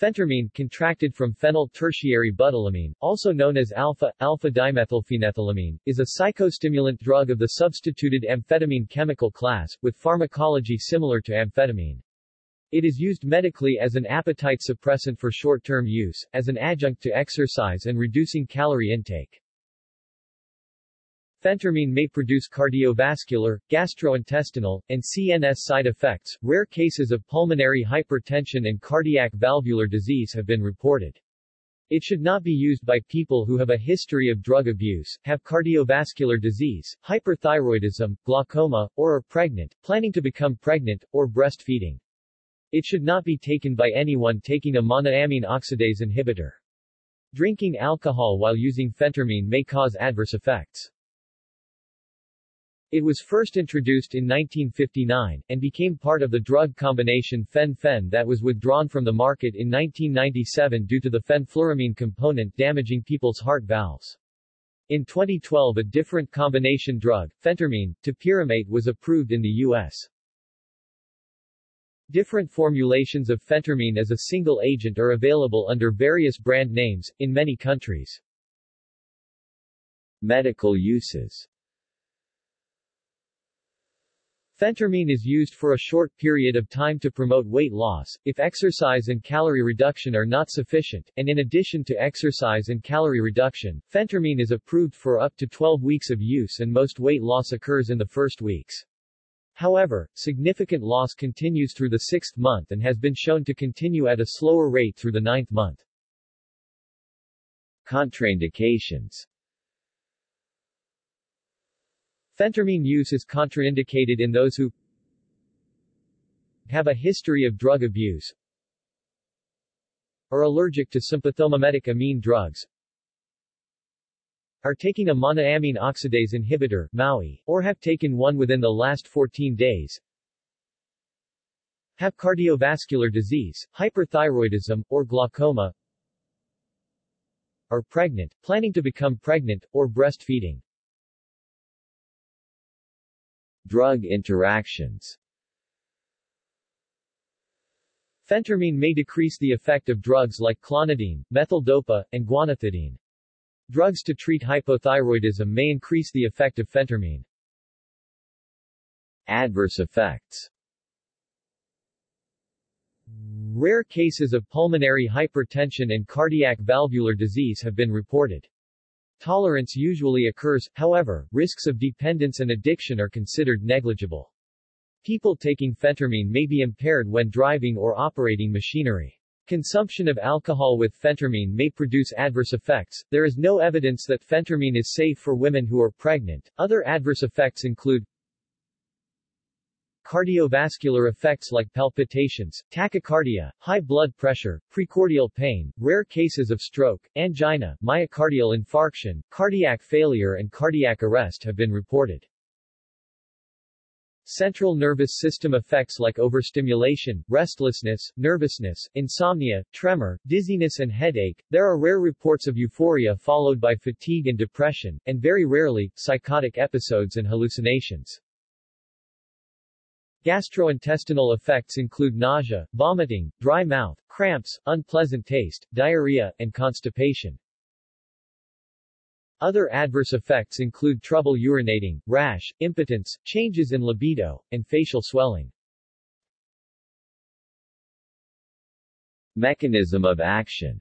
Phentermine, contracted from phenyl tertiary butylamine, also known as alpha, alpha-dimethylphenethylamine, is a psychostimulant drug of the substituted amphetamine chemical class, with pharmacology similar to amphetamine. It is used medically as an appetite suppressant for short-term use, as an adjunct to exercise and reducing calorie intake. Phentermine may produce cardiovascular, gastrointestinal, and CNS side effects. Rare cases of pulmonary hypertension and cardiac valvular disease have been reported. It should not be used by people who have a history of drug abuse, have cardiovascular disease, hyperthyroidism, glaucoma, or are pregnant, planning to become pregnant, or breastfeeding. It should not be taken by anyone taking a monoamine oxidase inhibitor. Drinking alcohol while using phentermine may cause adverse effects. It was first introduced in 1959, and became part of the drug combination fen-phen that was withdrawn from the market in 1997 due to the fenfluramine component damaging people's heart valves. In 2012 a different combination drug, phentermine, topiramate was approved in the U.S. Different formulations of phentermine as a single agent are available under various brand names, in many countries. Medical uses Phentermine is used for a short period of time to promote weight loss, if exercise and calorie reduction are not sufficient, and in addition to exercise and calorie reduction, phentermine is approved for up to 12 weeks of use and most weight loss occurs in the first weeks. However, significant loss continues through the sixth month and has been shown to continue at a slower rate through the ninth month. Contraindications Phentermine use is contraindicated in those who have a history of drug abuse, are allergic to sympathomimetic amine drugs, are taking a monoamine oxidase inhibitor MAOI, or have taken one within the last 14 days, have cardiovascular disease, hyperthyroidism, or glaucoma, are pregnant, planning to become pregnant, or breastfeeding. Drug interactions Phentermine may decrease the effect of drugs like clonidine, methyldopa, and guanethidine. Drugs to treat hypothyroidism may increase the effect of phentermine. Adverse effects Rare cases of pulmonary hypertension and cardiac valvular disease have been reported. Tolerance usually occurs, however, risks of dependence and addiction are considered negligible. People taking phentermine may be impaired when driving or operating machinery. Consumption of alcohol with phentermine may produce adverse effects. There is no evidence that phentermine is safe for women who are pregnant. Other adverse effects include cardiovascular effects like palpitations, tachycardia, high blood pressure, precordial pain, rare cases of stroke, angina, myocardial infarction, cardiac failure and cardiac arrest have been reported. Central nervous system effects like overstimulation, restlessness, nervousness, insomnia, tremor, dizziness and headache. There are rare reports of euphoria followed by fatigue and depression, and very rarely, psychotic episodes and hallucinations. Gastrointestinal effects include nausea, vomiting, dry mouth, cramps, unpleasant taste, diarrhea, and constipation. Other adverse effects include trouble urinating, rash, impotence, changes in libido, and facial swelling. Mechanism of action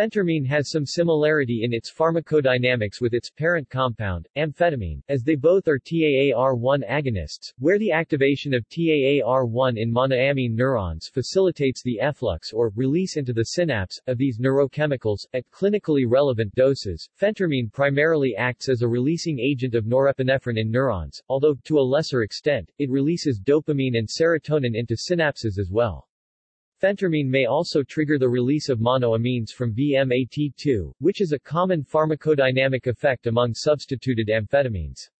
Phentermine has some similarity in its pharmacodynamics with its parent compound, amphetamine, as they both are TAAR1 agonists, where the activation of TAAR1 in monoamine neurons facilitates the efflux or release into the synapse of these neurochemicals. At clinically relevant doses, phentermine primarily acts as a releasing agent of norepinephrine in neurons, although, to a lesser extent, it releases dopamine and serotonin into synapses as well. Phentermine may also trigger the release of monoamines from VMAT2, which is a common pharmacodynamic effect among substituted amphetamines.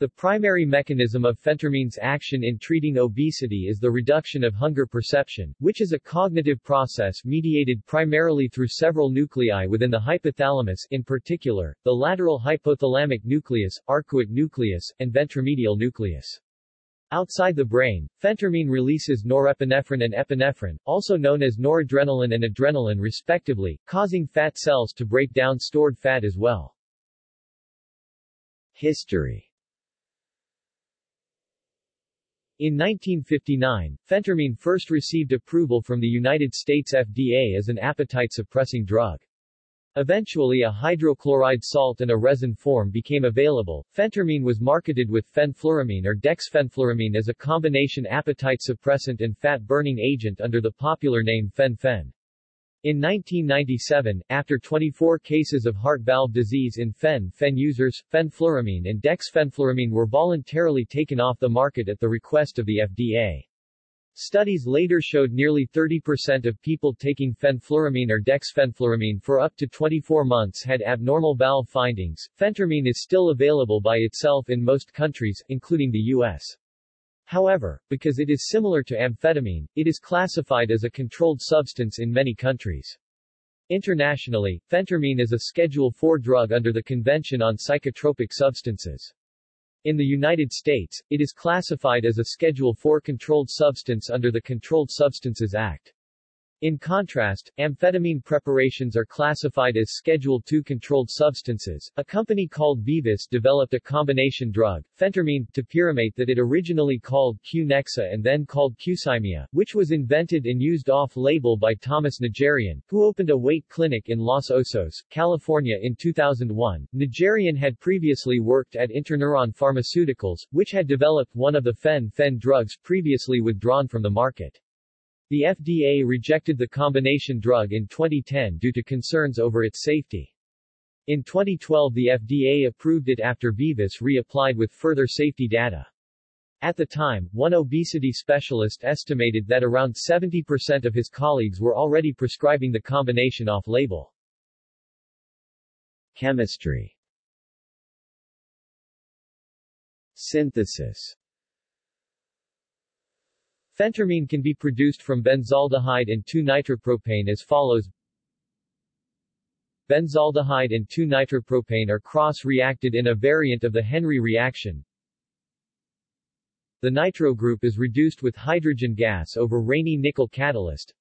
The primary mechanism of phentermine's action in treating obesity is the reduction of hunger perception, which is a cognitive process mediated primarily through several nuclei within the hypothalamus in particular, the lateral hypothalamic nucleus, arcuate nucleus, and ventromedial nucleus. Outside the brain, phentermine releases norepinephrine and epinephrine, also known as noradrenaline and adrenaline respectively, causing fat cells to break down stored fat as well. History In 1959, phentermine first received approval from the United States FDA as an appetite-suppressing drug. Eventually a hydrochloride salt and a resin form became available. Phentermine was marketed with fenfluramine or dexfenfluramine as a combination appetite suppressant and fat-burning agent under the popular name fen-phen. In 1997, after 24 cases of heart valve disease in fen-phen users, fenfluramine and dexfenfluramine were voluntarily taken off the market at the request of the FDA. Studies later showed nearly 30% of people taking fenfluramine or dexfenfluramine for up to 24 months had abnormal valve findings. Phentermine is still available by itself in most countries, including the U.S. However, because it is similar to amphetamine, it is classified as a controlled substance in many countries. Internationally, phentermine is a Schedule IV drug under the Convention on Psychotropic Substances. In the United States, it is classified as a Schedule IV controlled substance under the Controlled Substances Act. In contrast, amphetamine preparations are classified as Schedule II controlled substances. A company called Vivus developed a combination drug, phentermine, topiramate that it originally called Qnexa and then called Qsymia, which was invented and used off-label by Thomas Najarian, who opened a weight clinic in Los Osos, California in 2001. Najarian had previously worked at Interneuron Pharmaceuticals, which had developed one of the fen-phen drugs previously withdrawn from the market. The FDA rejected the combination drug in 2010 due to concerns over its safety. In 2012 the FDA approved it after Vivus reapplied with further safety data. At the time, one obesity specialist estimated that around 70% of his colleagues were already prescribing the combination off-label. Chemistry Synthesis Phentermine can be produced from benzaldehyde and 2-nitropropane as follows Benzaldehyde and 2-nitropropane are cross-reacted in a variant of the Henry reaction. The nitro group is reduced with hydrogen gas over Raney nickel catalyst.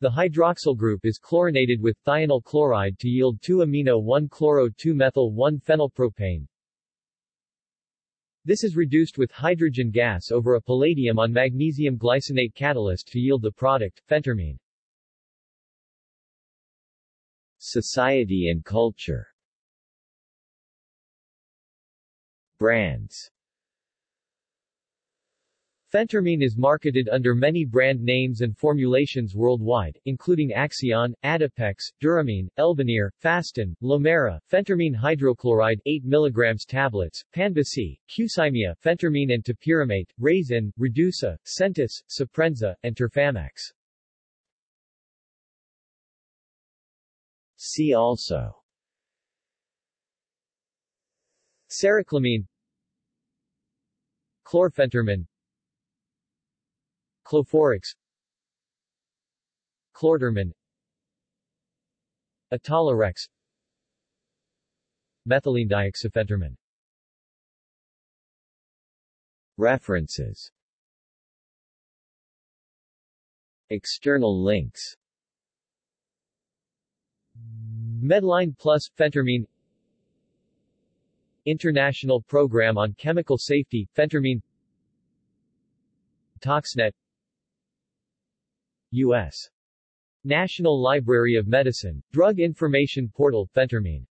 The hydroxyl group is chlorinated with thionyl chloride to yield 2-amino-1-chloro-2-methyl-1-phenylpropane. This is reduced with hydrogen gas over a palladium on magnesium glycinate catalyst to yield the product, phentermine. Society and culture Brands Phentermine is marketed under many brand names and formulations worldwide, including Acxion, Adipex, Duromine, Elvenir, Fastin, Lomaira, phentermine hydrochloride 8 mg tablets, Panbesy, Qsymia, phentermine and topiramate, Razin, Redusa, Sentis, Suprenza, and Terfamex. See also Cericlamine Chlorphentermine Cloforex Clortermine Etolorex Methylene dioxyphentermine References. External links. Medline Plus Phentermine. International Program on Chemical Safety Phentermine. Toxnet U.S. National Library of Medicine, Drug Information Portal, Phentermine